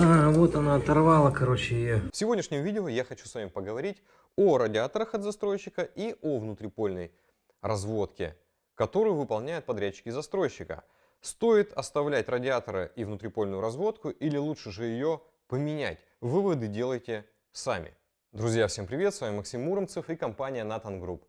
А, вот она оторвала, короче, ее. В сегодняшнем видео я хочу с вами поговорить о радиаторах от застройщика и о внутрипольной разводке, которую выполняют подрядчики застройщика. Стоит оставлять радиаторы и внутрипольную разводку или лучше же ее поменять? Выводы делайте сами. Друзья, всем привет, с вами Максим Муромцев и компания Nathan Group.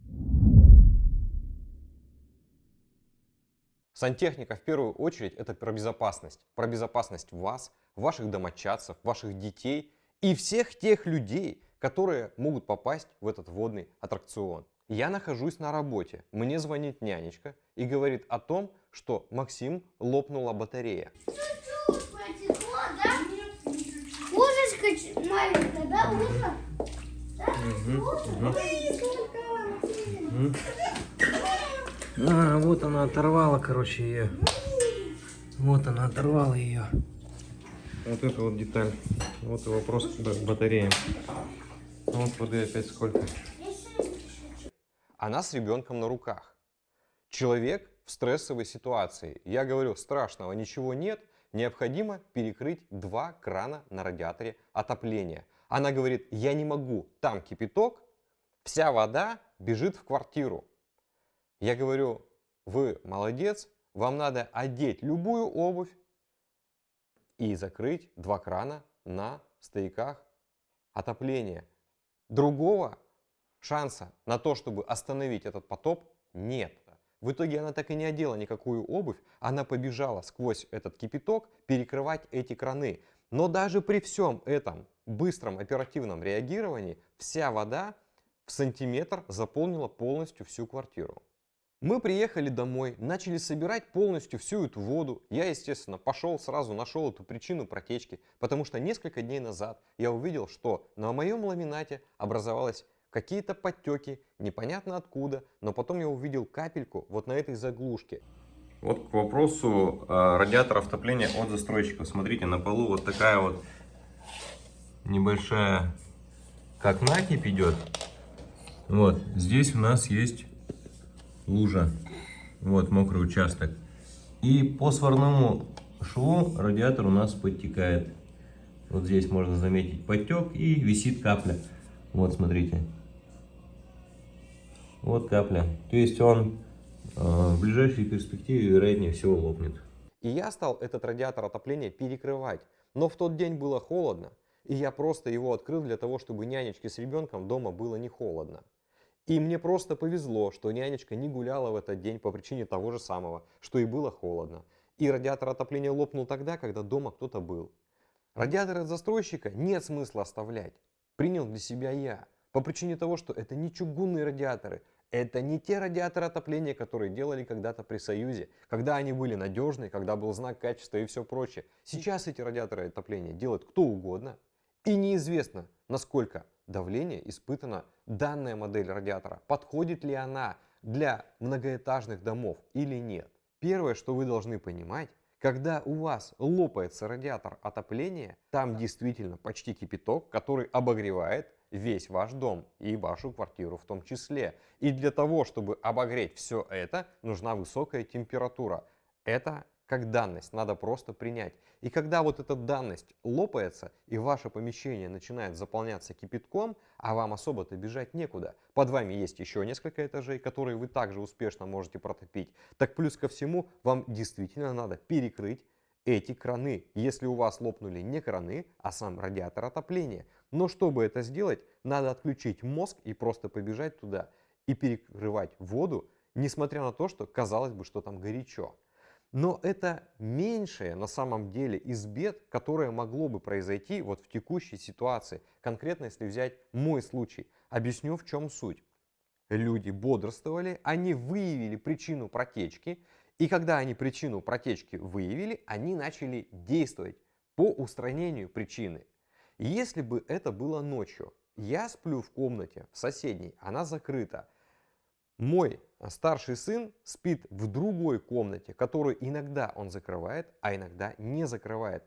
Сантехника в первую очередь это про безопасность. Про безопасность вас, ваших домочадцев, ваших детей и всех тех людей, которые могут попасть в этот водный аттракцион. Я нахожусь на работе, мне звонит нянечка и говорит о том, что Максим лопнула батарея. Ложечка маленькая, да, можно? Да? А, вот она оторвала, короче, ее. Вот она оторвала ее. Вот это вот деталь. Вот и вопрос к батарее. Вот воды опять сколько. Она с ребенком на руках. Человек в стрессовой ситуации. Я говорю, страшного ничего нет, необходимо перекрыть два крана на радиаторе отопления. Она говорит, я не могу, там кипяток, вся вода бежит в квартиру. Я говорю, вы молодец, вам надо одеть любую обувь и закрыть два крана на стояках отопления. Другого шанса на то, чтобы остановить этот потоп, нет. В итоге она так и не одела никакую обувь, она побежала сквозь этот кипяток перекрывать эти краны. Но даже при всем этом быстром оперативном реагировании вся вода в сантиметр заполнила полностью всю квартиру. Мы приехали домой, начали собирать полностью всю эту воду. Я, естественно, пошел сразу, нашел эту причину протечки, потому что несколько дней назад я увидел, что на моем ламинате образовалось какие-то подтеки, непонятно откуда, но потом я увидел капельку вот на этой заглушке. Вот к вопросу э, радиатора отопления от застройщиков. Смотрите, на полу вот такая вот небольшая, как накипь идет. Вот, здесь у нас есть лужа, вот мокрый участок. И по сварному шву радиатор у нас подтекает. Вот здесь можно заметить подтек и висит капля. Вот смотрите. Вот капля. То есть он э, в ближайшей перспективе вероятнее всего лопнет. И я стал этот радиатор отопления перекрывать. Но в тот день было холодно. И я просто его открыл для того, чтобы нянечке с ребенком дома было не холодно. И мне просто повезло, что нянечка не гуляла в этот день по причине того же самого, что и было холодно. И радиатор отопления лопнул тогда, когда дома кто-то был. Радиатор от застройщика нет смысла оставлять. Принял для себя я. По причине того, что это не чугунные радиаторы. Это не те радиаторы отопления, которые делали когда-то при Союзе. Когда они были надежные, когда был знак качества и все прочее. Сейчас эти радиаторы отопления делает кто угодно. И неизвестно, насколько давление испытана данная модель радиатора, подходит ли она для многоэтажных домов или нет. Первое, что вы должны понимать, когда у вас лопается радиатор отопления, там действительно почти кипяток, который обогревает весь ваш дом и вашу квартиру в том числе. И для того, чтобы обогреть все это, нужна высокая температура. Это как данность, надо просто принять. И когда вот эта данность лопается, и ваше помещение начинает заполняться кипятком, а вам особо-то бежать некуда, под вами есть еще несколько этажей, которые вы также успешно можете протопить, так плюс ко всему вам действительно надо перекрыть эти краны, если у вас лопнули не краны, а сам радиатор отопления. Но чтобы это сделать, надо отключить мозг и просто побежать туда и перекрывать воду, несмотря на то, что казалось бы, что там горячо. Но это меньшее на самом деле из бед, которое могло бы произойти вот в текущей ситуации. Конкретно, если взять мой случай. Объясню, в чем суть. Люди бодрствовали, они выявили причину протечки, и когда они причину протечки выявили, они начали действовать по устранению причины. Если бы это было ночью, я сплю в комнате, в соседней, она закрыта, мой старший сын спит в другой комнате, которую иногда он закрывает, а иногда не закрывает.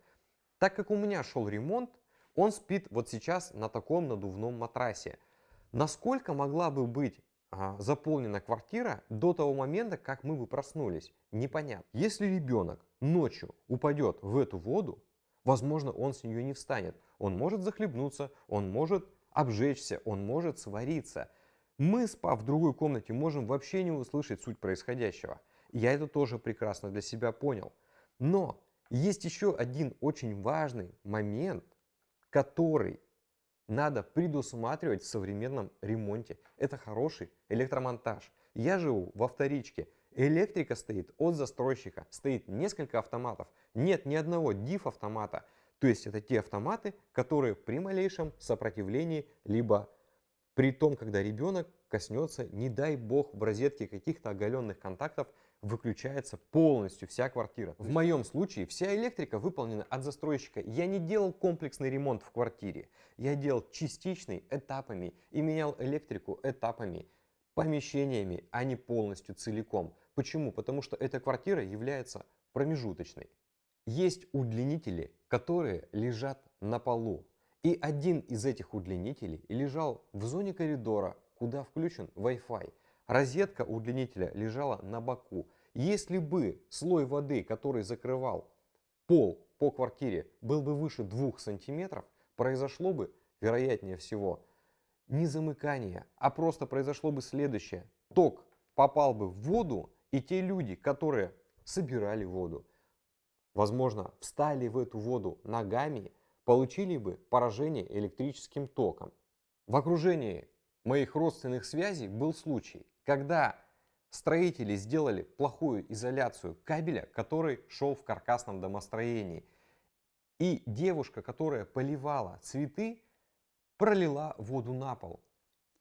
Так как у меня шел ремонт, он спит вот сейчас на таком надувном матрасе. Насколько могла бы быть а, заполнена квартира до того момента, как мы бы проснулись? Непонятно. Если ребенок ночью упадет в эту воду, возможно, он с нее не встанет. Он может захлебнуться, он может обжечься, он может свариться. Мы, спав в другой комнате, можем вообще не услышать суть происходящего. Я это тоже прекрасно для себя понял. Но есть еще один очень важный момент, который надо предусматривать в современном ремонте. Это хороший электромонтаж. Я живу во вторичке. Электрика стоит от застройщика. Стоит несколько автоматов. Нет ни одного DIF-автомата. То есть это те автоматы, которые при малейшем сопротивлении, либо при том, когда ребенок коснется, не дай бог, в розетке каких-то оголенных контактов, выключается полностью вся квартира. В моем случае вся электрика выполнена от застройщика. Я не делал комплексный ремонт в квартире. Я делал частичный этапами и менял электрику этапами, помещениями, а не полностью целиком. Почему? Потому что эта квартира является промежуточной. Есть удлинители, которые лежат на полу. И один из этих удлинителей лежал в зоне коридора, куда включен Wi-Fi. Розетка удлинителя лежала на боку. Если бы слой воды, который закрывал пол по квартире, был бы выше 2 сантиметров, произошло бы, вероятнее всего, не замыкание, а просто произошло бы следующее. Ток попал бы в воду, и те люди, которые собирали воду, возможно, встали в эту воду ногами, получили бы поражение электрическим током. В окружении моих родственных связей был случай, когда строители сделали плохую изоляцию кабеля, который шел в каркасном домостроении. И девушка, которая поливала цветы, пролила воду на пол.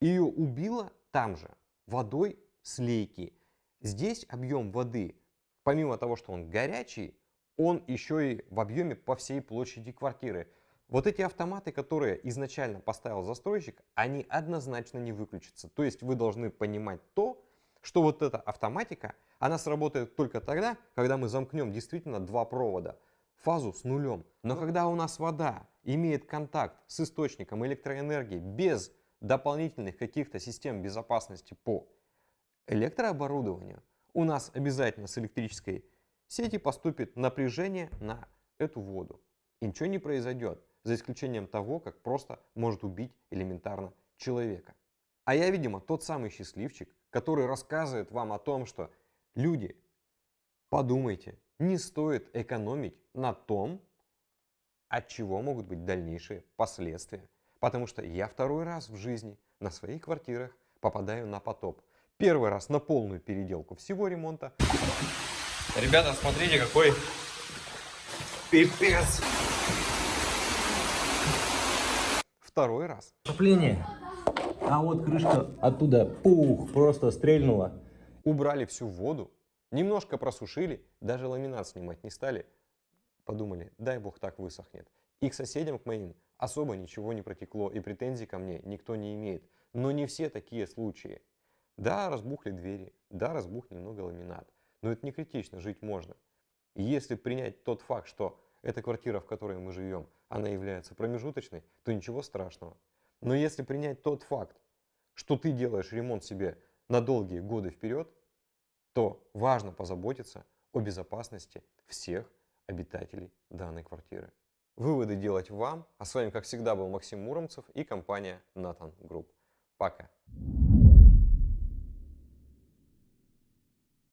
Ее убило там же, водой с лейки. Здесь объем воды, помимо того, что он горячий, он еще и в объеме по всей площади квартиры. Вот эти автоматы, которые изначально поставил застройщик, они однозначно не выключатся. То есть вы должны понимать то, что вот эта автоматика, она сработает только тогда, когда мы замкнем действительно два провода, фазу с нулем. Но когда у нас вода имеет контакт с источником электроэнергии без дополнительных каких-то систем безопасности по электрооборудованию, у нас обязательно с электрической сети поступит напряжение на эту воду. И ничего не произойдет за исключением того, как просто может убить элементарно человека. А я, видимо, тот самый счастливчик, который рассказывает вам о том, что люди, подумайте, не стоит экономить на том, от чего могут быть дальнейшие последствия. Потому что я второй раз в жизни на своих квартирах попадаю на потоп. Первый раз на полную переделку всего ремонта. Ребята, смотрите, какой пипец. Второй раз. Отопление. А вот крышка оттуда, пух, просто стрельнула. Убрали всю воду, немножко просушили, даже ламинат снимать не стали. Подумали, дай бог так высохнет. И к соседям, к моим, особо ничего не протекло, и претензий ко мне никто не имеет. Но не все такие случаи. Да, разбухли двери, да, разбух немного ламинат. Но это не критично, жить можно. И если принять тот факт, что эта квартира, в которой мы живем, она является промежуточной, то ничего страшного. Но если принять тот факт, что ты делаешь ремонт себе на долгие годы вперед, то важно позаботиться о безопасности всех обитателей данной квартиры. Выводы делать вам. А с вами, как всегда, был Максим Муромцев и компания Nathan Group. Пока.